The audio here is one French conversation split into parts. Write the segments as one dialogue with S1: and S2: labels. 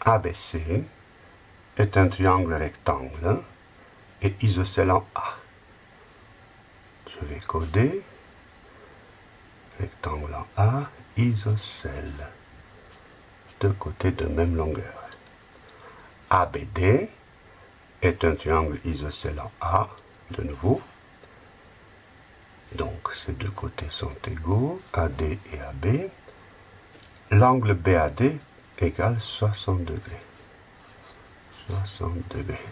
S1: ABC est un triangle rectangle et isocèle en A. Je vais coder rectangle en A, isocèle, deux côtés de même longueur. ABD est un triangle isocèle en A, de nouveau. Donc ces deux côtés sont égaux, AD et AB. L'angle BAD égale 60 degrés. 60 degrés.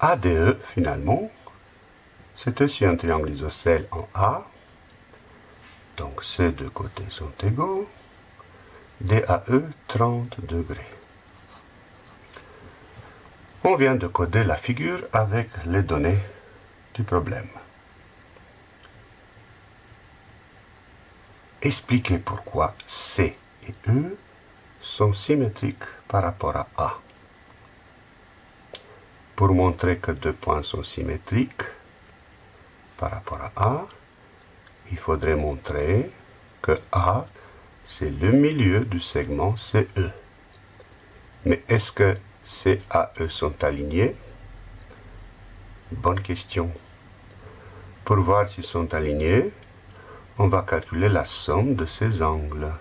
S1: ADE, finalement, c'est aussi un triangle isocèle en A. Donc ces deux côtés sont égaux. DAE, 30 degrés. On vient de coder la figure avec les données du problème. Expliquez pourquoi C et E sont symétriques par rapport à A. Pour montrer que deux points sont symétriques par rapport à A, il faudrait montrer que A, c'est le milieu du segment CE. Mais est-ce que C et E sont alignés? Bonne question. Pour voir s'ils sont alignés, on va calculer la somme de ces angles.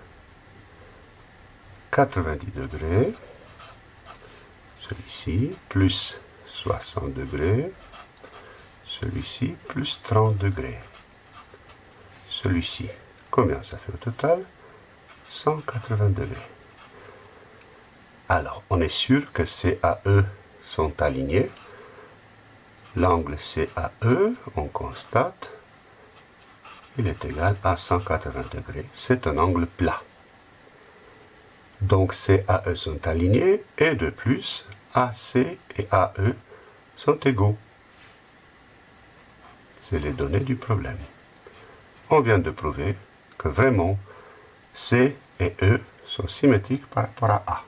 S1: 90 degrés, celui-ci, plus 60 degrés, celui-ci, plus 30 degrés, celui-ci. Combien ça fait au total? 180 degrés. Alors, on est sûr que CAE sont alignés. L'angle CAE, on constate, il est égal à 180 degrés. C'est un angle plat. Donc CAE sont alignés et de plus, AC et AE sont égaux. C'est les données du problème. On vient de prouver que vraiment C et E sont symétriques par rapport à A.